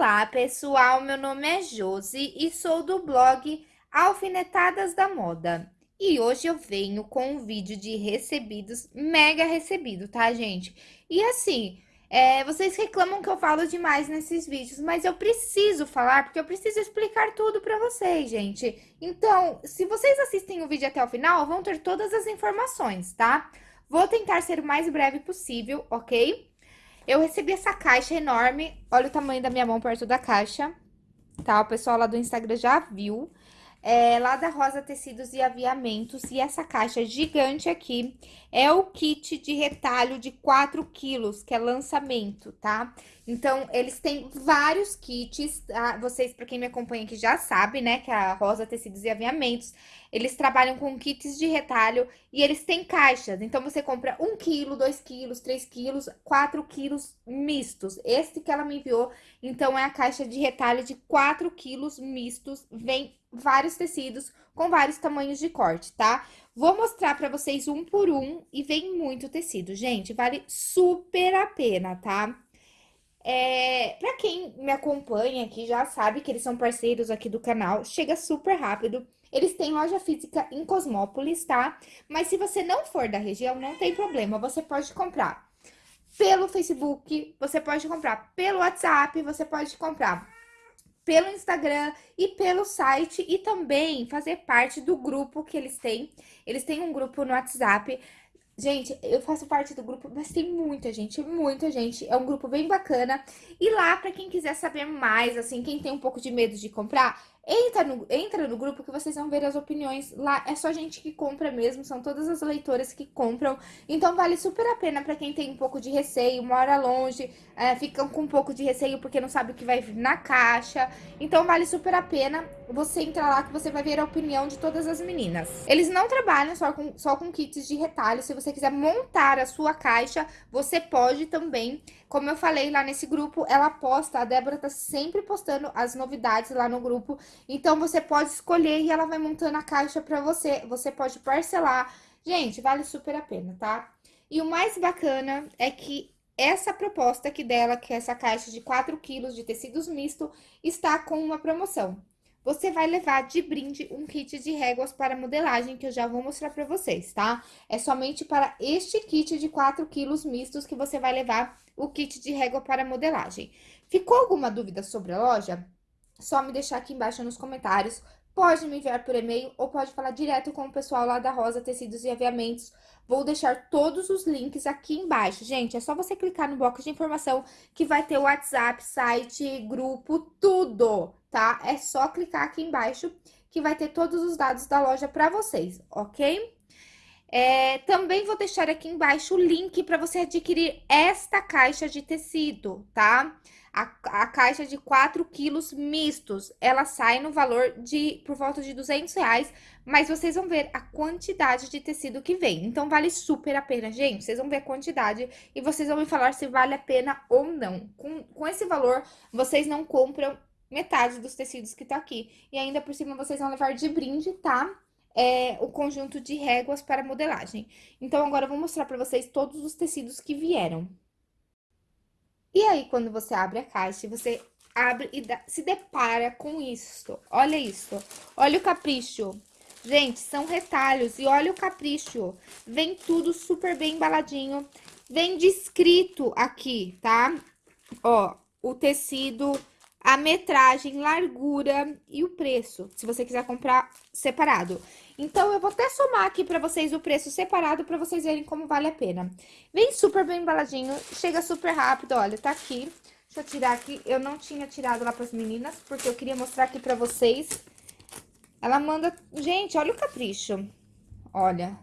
Olá, pessoal! Meu nome é Josi e sou do blog Alfinetadas da Moda. E hoje eu venho com um vídeo de recebidos, mega recebido, tá, gente? E assim, é, vocês reclamam que eu falo demais nesses vídeos, mas eu preciso falar, porque eu preciso explicar tudo pra vocês, gente. Então, se vocês assistem o vídeo até o final, vão ter todas as informações, tá? Vou tentar ser o mais breve possível, ok? Eu recebi essa caixa enorme, olha o tamanho da minha mão perto da caixa, tá? O pessoal lá do Instagram já viu. É, lá da Rosa Tecidos e Aviamentos, e essa caixa gigante aqui é o kit de retalho de 4 quilos, que é lançamento, tá? Então, eles têm vários kits, tá? Vocês, para quem me acompanha aqui, já sabe, né, que a Rosa Tecidos e Aviamentos, eles trabalham com kits de retalho e eles têm caixas. Então, você compra 1 quilo, 2 quilos, 3 quilos, 4 quilos mistos. Este que ela me enviou, então, é a caixa de retalho de 4 quilos mistos. Vem vários tecidos com vários tamanhos de corte, tá? Vou mostrar pra vocês um por um e vem muito tecido. Gente, vale super a pena, tá? É, pra quem me acompanha aqui já sabe que eles são parceiros aqui do canal, chega super rápido. Eles têm loja física em Cosmópolis, tá? Mas se você não for da região, não tem problema, você pode comprar pelo Facebook, você pode comprar pelo WhatsApp, você pode comprar pelo Instagram e pelo site e também fazer parte do grupo que eles têm. Eles têm um grupo no WhatsApp. Gente, eu faço parte do grupo, mas tem muita gente, muita gente. É um grupo bem bacana. E lá, para quem quiser saber mais, assim, quem tem um pouco de medo de comprar, Entra no, entra no grupo que vocês vão ver as opiniões. Lá é só gente que compra mesmo, são todas as leitoras que compram. Então vale super a pena para quem tem um pouco de receio, mora longe, é, ficam com um pouco de receio porque não sabe o que vai vir na caixa. Então vale super a pena você entrar lá que você vai ver a opinião de todas as meninas. Eles não trabalham só com, só com kits de retalho. Se você quiser montar a sua caixa, você pode também. Como eu falei lá nesse grupo, ela posta, a Débora tá sempre postando as novidades lá no grupo. Então, você pode escolher e ela vai montando a caixa pra você. Você pode parcelar. Gente, vale super a pena, tá? E o mais bacana é que essa proposta aqui dela, que é essa caixa de 4 quilos de tecidos misto, está com uma promoção. Você vai levar de brinde um kit de réguas para modelagem, que eu já vou mostrar para vocês, tá? É somente para este kit de 4 quilos mistos que você vai levar o kit de régua para modelagem. Ficou alguma dúvida sobre a loja? Só me deixar aqui embaixo nos comentários. Pode me enviar por e-mail ou pode falar direto com o pessoal lá da Rosa Tecidos e Aviamentos. Vou deixar todos os links aqui embaixo. Gente, é só você clicar no box de informação que vai ter o WhatsApp, site, grupo, tudo, tá? É só clicar aqui embaixo que vai ter todos os dados da loja para vocês, ok? É, também vou deixar aqui embaixo o link para você adquirir esta caixa de tecido, tá? A, a caixa de 4 quilos mistos, ela sai no valor de por volta de 200 reais, mas vocês vão ver a quantidade de tecido que vem. Então, vale super a pena, gente. Vocês vão ver a quantidade e vocês vão me falar se vale a pena ou não. Com, com esse valor, vocês não compram metade dos tecidos que tá aqui. E ainda por cima, vocês vão levar de brinde, tá? É, o conjunto de réguas para modelagem. Então, agora eu vou mostrar para vocês todos os tecidos que vieram. E aí, quando você abre a caixa, você abre e dá, se depara com isso. Olha isso. Olha o capricho. Gente, são retalhos e olha o capricho. Vem tudo super bem embaladinho. Vem descrito aqui, tá? Ó, o tecido, a metragem, largura e o preço, se você quiser comprar separado. Então, eu vou até somar aqui pra vocês o preço separado pra vocês verem como vale a pena. Vem super bem embaladinho, chega super rápido, olha, tá aqui. Deixa eu tirar aqui, eu não tinha tirado lá pras meninas, porque eu queria mostrar aqui pra vocês. Ela manda... Gente, olha o capricho. Olha.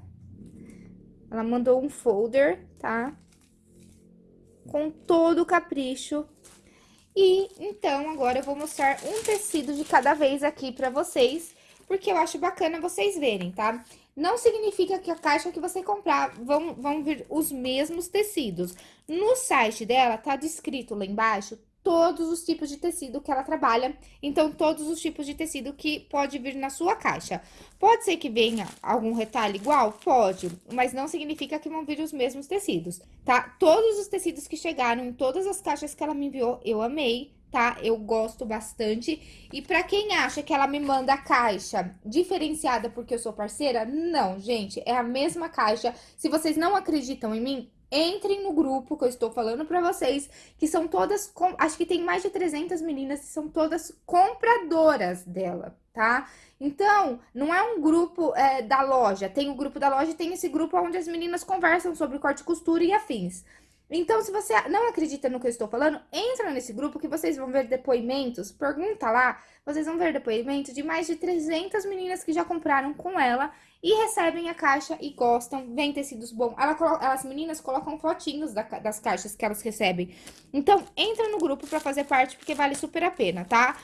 Ela mandou um folder, tá? Com todo o capricho e, então, agora eu vou mostrar um tecido de cada vez aqui pra vocês, porque eu acho bacana vocês verem, tá? Não significa que a caixa que você comprar vão, vão vir os mesmos tecidos. No site dela, tá descrito lá embaixo todos os tipos de tecido que ela trabalha, então todos os tipos de tecido que pode vir na sua caixa. Pode ser que venha algum retalho igual? Pode, mas não significa que vão vir os mesmos tecidos, tá? Todos os tecidos que chegaram todas as caixas que ela me enviou, eu amei, tá? Eu gosto bastante. E pra quem acha que ela me manda a caixa diferenciada porque eu sou parceira, não, gente, é a mesma caixa. Se vocês não acreditam em mim, entrem no grupo que eu estou falando pra vocês, que são todas, com... acho que tem mais de 300 meninas que são todas compradoras dela, tá? Então, não é um grupo é, da loja, tem o grupo da loja e tem esse grupo onde as meninas conversam sobre corte e costura e afins. Então, se você não acredita no que eu estou falando, entra nesse grupo que vocês vão ver depoimentos, pergunta lá, vocês vão ver depoimentos de mais de 300 meninas que já compraram com ela e recebem a caixa e gostam, vem tecidos bons. Ela, as meninas colocam fotinhos da, das caixas que elas recebem. Então, entra no grupo para fazer parte, porque vale super a pena, tá?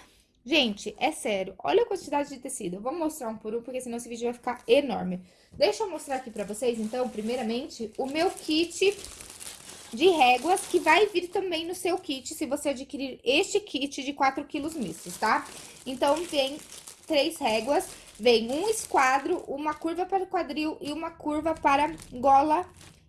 Gente, é sério, olha a quantidade de tecido. Eu vou mostrar um por um, porque senão esse vídeo vai ficar enorme. Deixa eu mostrar aqui pra vocês, então, primeiramente, o meu kit de réguas, que vai vir também no seu kit, se você adquirir este kit de 4 quilos mistos, tá? Então, vem três réguas, vem um esquadro, uma curva para quadril e uma curva para gola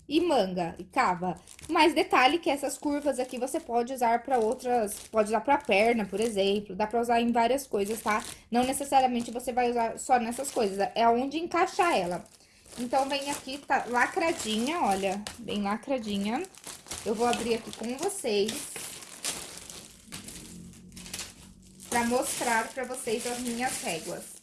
e manga e cava. Mais detalhe que essas curvas aqui você pode usar para outras, pode usar para perna, por exemplo, dá para usar em várias coisas, tá? Não necessariamente você vai usar só nessas coisas, é onde encaixar ela. Então, vem aqui, tá lacradinha, olha, bem lacradinha. Eu vou abrir aqui com vocês. Pra mostrar pra vocês as minhas réguas.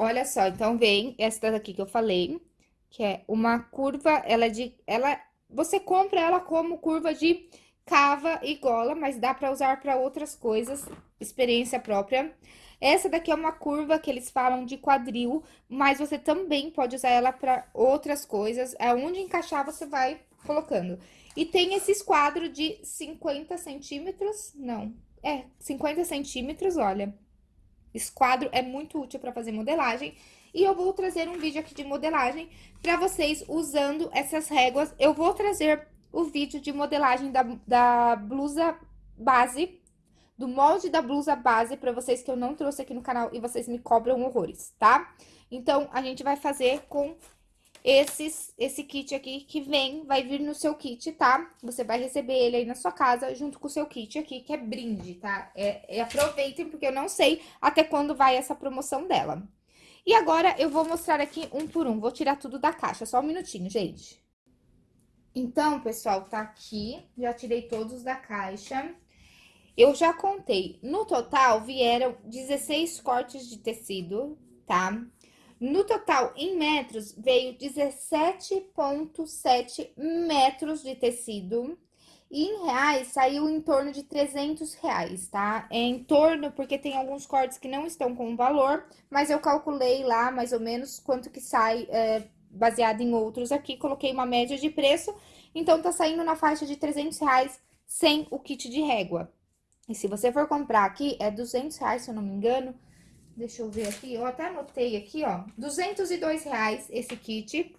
Olha só, então vem esta daqui que eu falei, que é uma curva, ela é de, ela, você compra ela como curva de cava e gola, mas dá para usar para outras coisas, experiência própria. Essa daqui é uma curva que eles falam de quadril, mas você também pode usar ela para outras coisas. É onde encaixar, você vai colocando. E tem esse esquadro de 50 centímetros, não, é, 50 centímetros, olha. Esquadro é muito útil para fazer modelagem. E eu vou trazer um vídeo aqui de modelagem para vocês usando essas réguas. Eu vou trazer o vídeo de modelagem da, da blusa base, do molde da blusa base para vocês que eu não trouxe aqui no canal e vocês me cobram horrores, tá? Então, a gente vai fazer com esses, esse kit aqui que vem, vai vir no seu kit, tá? Você vai receber ele aí na sua casa, junto com o seu kit aqui, que é brinde, tá? É, é, aproveitem, porque eu não sei até quando vai essa promoção dela. E agora, eu vou mostrar aqui um por um, vou tirar tudo da caixa, só um minutinho, gente. Então, pessoal, tá aqui, já tirei todos da caixa. Eu já contei, no total vieram 16 cortes de tecido, tá? No total, em metros, veio 17,7 metros de tecido. E em reais, saiu em torno de 300 reais, tá? É em torno, porque tem alguns cortes que não estão com valor, mas eu calculei lá, mais ou menos, quanto que sai, é, baseado em outros aqui. Coloquei uma média de preço, então tá saindo na faixa de 300 reais sem o kit de régua. E se você for comprar aqui, é 200 reais, se eu não me engano, Deixa eu ver aqui, eu até anotei aqui, ó, 202 reais esse kit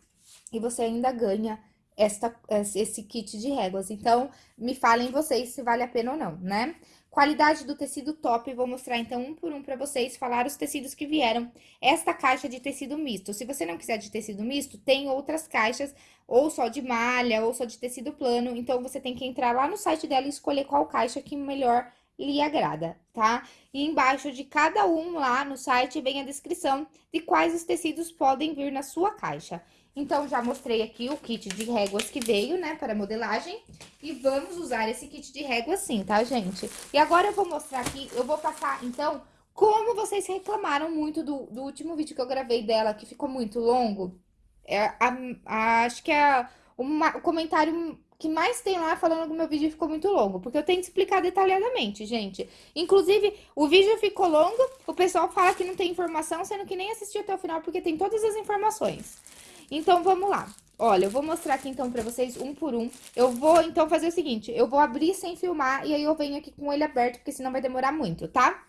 e você ainda ganha esta, esse kit de réguas. Então, me falem vocês se vale a pena ou não, né? Qualidade do tecido top, vou mostrar então um por um para vocês, falar os tecidos que vieram. Esta caixa de tecido misto, se você não quiser de tecido misto, tem outras caixas, ou só de malha, ou só de tecido plano, então você tem que entrar lá no site dela e escolher qual caixa que melhor lhe agrada, tá? E embaixo de cada um lá no site vem a descrição de quais os tecidos podem vir na sua caixa. Então, já mostrei aqui o kit de réguas que veio, né, para modelagem. E vamos usar esse kit de réguas sim, tá, gente? E agora eu vou mostrar aqui, eu vou passar, então, como vocês reclamaram muito do, do último vídeo que eu gravei dela, que ficou muito longo. É, a, a, acho que é uma, o comentário que mais tem lá falando que meu vídeo ficou muito longo, porque eu tenho que explicar detalhadamente, gente. Inclusive, o vídeo ficou longo, o pessoal fala que não tem informação, sendo que nem assistiu até o final, porque tem todas as informações. Então, vamos lá. Olha, eu vou mostrar aqui, então, pra vocês um por um. Eu vou, então, fazer o seguinte, eu vou abrir sem filmar e aí eu venho aqui com ele aberto, porque senão vai demorar muito, tá?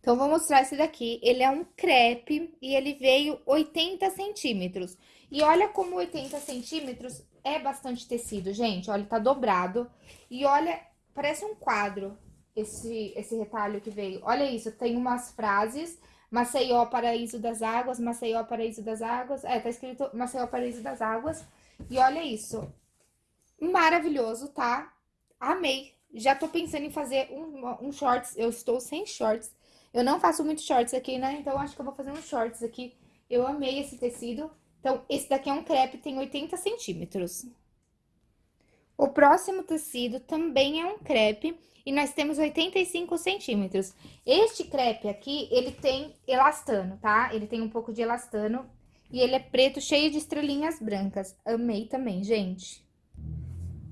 Então, vou mostrar esse daqui. Ele é um crepe e ele veio 80 centímetros. E olha como 80 centímetros é bastante tecido, gente. Olha, tá dobrado. E olha, parece um quadro esse, esse retalho que veio. Olha isso, tem umas frases, Maceió, Paraíso das Águas, Maceió, Paraíso das Águas. É, tá escrito Maceió, Paraíso das Águas. E olha isso. Maravilhoso, tá? Amei. Já tô pensando em fazer um, um shorts. Eu estou sem shorts. Eu não faço muito shorts aqui, né? Então, acho que eu vou fazer um shorts aqui. Eu amei esse tecido. Então, esse daqui é um crepe, tem 80 centímetros. O próximo tecido também é um crepe e nós temos 85 centímetros. Este crepe aqui, ele tem elastano, tá? Ele tem um pouco de elastano e ele é preto, cheio de estrelinhas brancas. Amei também, gente.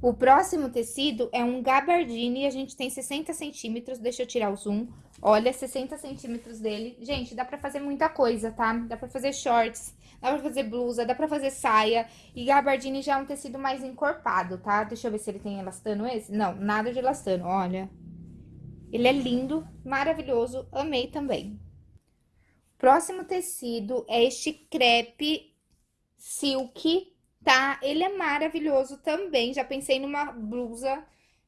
O próximo tecido é um gabardine e a gente tem 60 centímetros. Deixa eu tirar o zoom. Olha, 60 centímetros dele. Gente, dá pra fazer muita coisa, tá? Dá pra fazer shorts, dá pra fazer blusa, dá pra fazer saia. E gabardine já é um tecido mais encorpado, tá? Deixa eu ver se ele tem elastano esse. Não, nada de elastano, olha. Ele é lindo, maravilhoso, amei também. Próximo tecido é este crepe silk tá? Ele é maravilhoso também, já pensei numa blusa,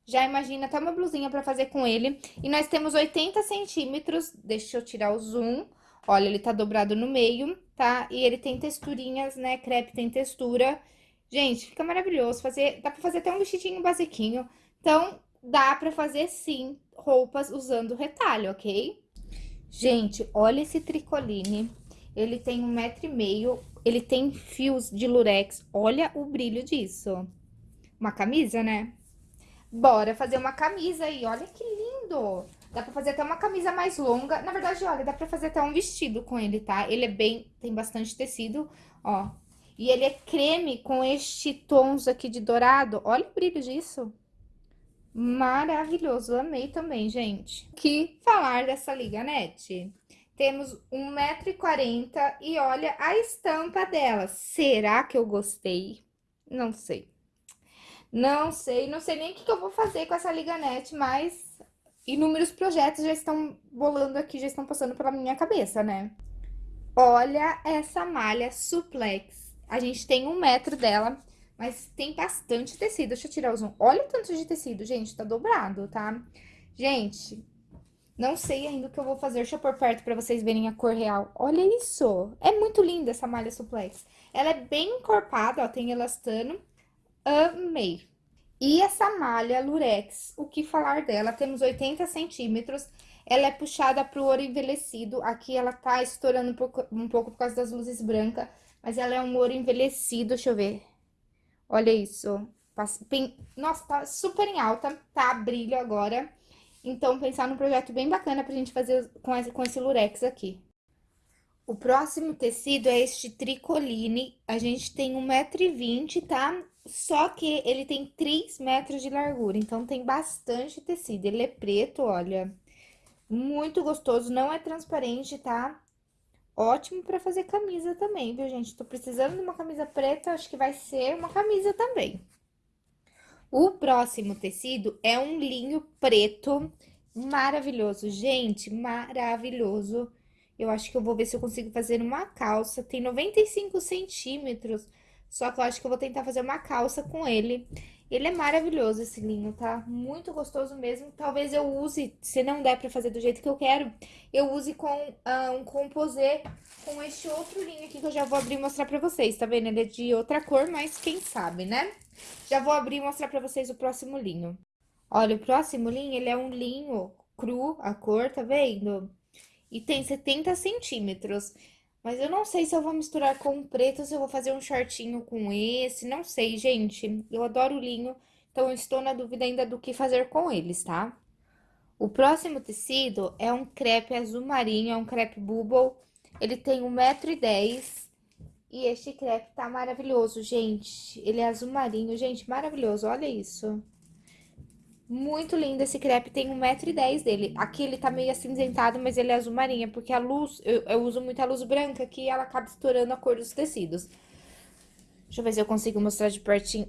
já imagina até uma blusinha pra fazer com ele. E nós temos 80 centímetros, deixa eu tirar o zoom, olha, ele tá dobrado no meio, tá? E ele tem texturinhas, né, crepe tem textura. Gente, fica maravilhoso, fazer, dá pra fazer até um vestidinho basiquinho. Então, dá pra fazer, sim, roupas usando retalho, ok? Gente, olha esse tricoline. Ele tem um metro e meio, ele tem fios de lurex. Olha o brilho disso. Uma camisa, né? Bora fazer uma camisa aí. Olha que lindo. Dá pra fazer até uma camisa mais longa. Na verdade, olha, dá pra fazer até um vestido com ele, tá? Ele é bem... Tem bastante tecido, ó. E ele é creme com este tons aqui de dourado. Olha o brilho disso. Maravilhoso. Amei também, gente. Que falar dessa liga, net? Temos 1,40m e olha a estampa dela. Será que eu gostei? Não sei. Não sei, não sei nem o que, que eu vou fazer com essa liganete, mas inúmeros projetos já estão bolando aqui, já estão passando pela minha cabeça, né? Olha essa malha suplex. A gente tem um metro dela, mas tem bastante tecido. Deixa eu tirar o zoom. Olha o tanto de tecido, gente, tá dobrado, tá? Gente, não sei ainda o que eu vou fazer. Deixa eu pôr perto pra vocês verem a cor real. Olha isso! É muito linda essa malha suplex. Ela é bem encorpada, ó, tem elastano. Amei. E essa malha lurex, o que falar dela? Temos 80 centímetros. Ela é puxada pro ouro envelhecido. Aqui ela tá estourando um pouco, um pouco por causa das luzes brancas. Mas ela é um ouro envelhecido, deixa eu ver. Olha isso. Nossa, tá super em alta, tá? Brilho agora. Então, pensar num projeto bem bacana pra gente fazer com esse, com esse lurex aqui. O próximo tecido é este tricoline. A gente tem 1,20m, tá? Só que ele tem 3 metros de largura, então tem bastante tecido. Ele é preto, olha. Muito gostoso, não é transparente, tá? Ótimo pra fazer camisa também, viu, gente? Tô precisando de uma camisa preta, acho que vai ser uma camisa também. O próximo tecido é um linho preto maravilhoso. Gente, maravilhoso. Eu acho que eu vou ver se eu consigo fazer uma calça. Tem 95 centímetros, só que eu acho que eu vou tentar fazer uma calça com ele. Ele é maravilhoso, esse linho, tá? Muito gostoso mesmo. Talvez eu use, se não der pra fazer do jeito que eu quero, eu use com uh, um composê com este outro linho aqui que eu já vou abrir e mostrar pra vocês, tá vendo? Ele é de outra cor, mas quem sabe, né? Já vou abrir e mostrar pra vocês o próximo linho. Olha, o próximo linho, ele é um linho cru, a cor, tá vendo? E tem 70 centímetros. Mas eu não sei se eu vou misturar com o preto, se eu vou fazer um shortinho com esse, não sei, gente. Eu adoro linho, então eu estou na dúvida ainda do que fazer com eles, tá? O próximo tecido é um crepe azul marinho, é um crepe bubble. Ele tem 1,10m e este crepe tá maravilhoso, gente. Ele é azul marinho, gente, maravilhoso, olha isso. Muito lindo esse crepe, tem 1,10m dele. Aqui ele tá meio acinzentado, mas ele é azul marinha, porque a luz, eu, eu uso muita luz branca que ela acaba estourando a cor dos tecidos. Deixa eu ver se eu consigo mostrar de pertinho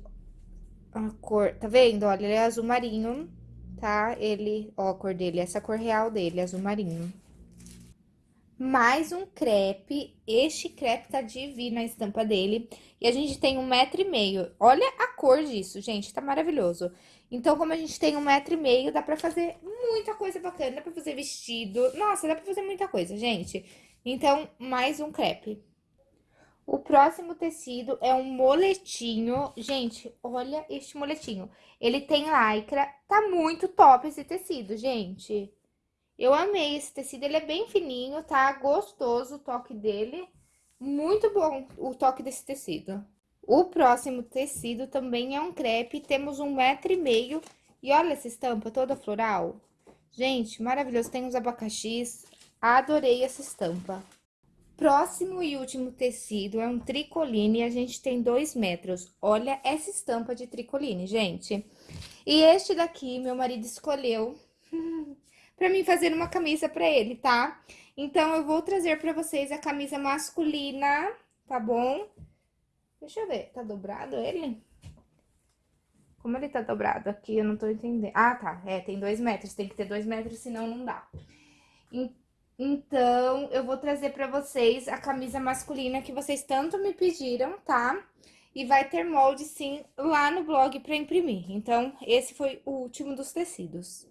a cor. Tá vendo? Olha, ele é azul marinho, tá? Ele, ó a cor dele, essa cor real dele, azul marinho. Mais um crepe, este crepe tá divino a estampa dele. E a gente tem um metro e meio. Olha a cor disso, gente, tá maravilhoso. Então, como a gente tem um metro e meio, dá pra fazer muita coisa bacana. Dá pra fazer vestido. Nossa, dá pra fazer muita coisa, gente. Então, mais um crepe. O próximo tecido é um moletinho. Gente, olha este moletinho. Ele tem lycra. Tá muito top esse tecido, gente. Eu amei esse tecido. Ele é bem fininho, tá? Gostoso o toque dele. Muito bom o toque desse tecido. O próximo tecido também é um crepe. Temos um metro e meio. E olha essa estampa toda floral. Gente, maravilhoso. Tem os abacaxis. Adorei essa estampa. Próximo e último tecido é um tricoline e a gente tem dois metros. Olha essa estampa de tricoline, gente. E este daqui, meu marido escolheu para mim fazer uma camisa para ele, tá? Então, eu vou trazer para vocês a camisa masculina, tá bom? Deixa eu ver, tá dobrado ele? Como ele tá dobrado aqui, eu não tô entendendo. Ah, tá, é, tem dois metros, tem que ter dois metros, senão não dá. Então, eu vou trazer pra vocês a camisa masculina que vocês tanto me pediram, tá? E vai ter molde, sim, lá no blog pra imprimir. Então, esse foi o último dos tecidos.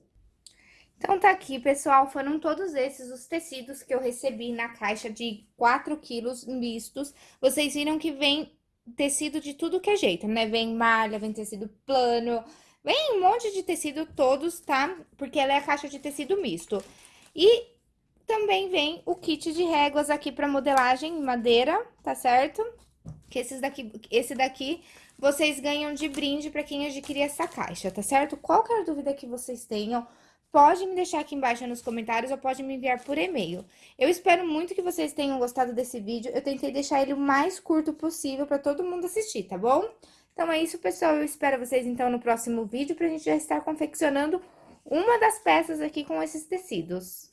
Então, tá aqui, pessoal, foram todos esses os tecidos que eu recebi na caixa de 4 quilos mistos. Vocês viram que vem tecido de tudo que é jeito, né? Vem malha, vem tecido plano, vem um monte de tecido todos, tá? Porque ela é a caixa de tecido misto. E também vem o kit de réguas aqui para modelagem em madeira, tá certo? Que esses daqui, esse daqui vocês ganham de brinde para quem adquirir essa caixa, tá certo? Qualquer dúvida que vocês tenham, pode me deixar aqui embaixo nos comentários ou pode me enviar por e-mail. Eu espero muito que vocês tenham gostado desse vídeo. Eu tentei deixar ele o mais curto possível para todo mundo assistir, tá bom? Então é isso, pessoal. Eu espero vocês então no próximo vídeo pra gente já estar confeccionando uma das peças aqui com esses tecidos.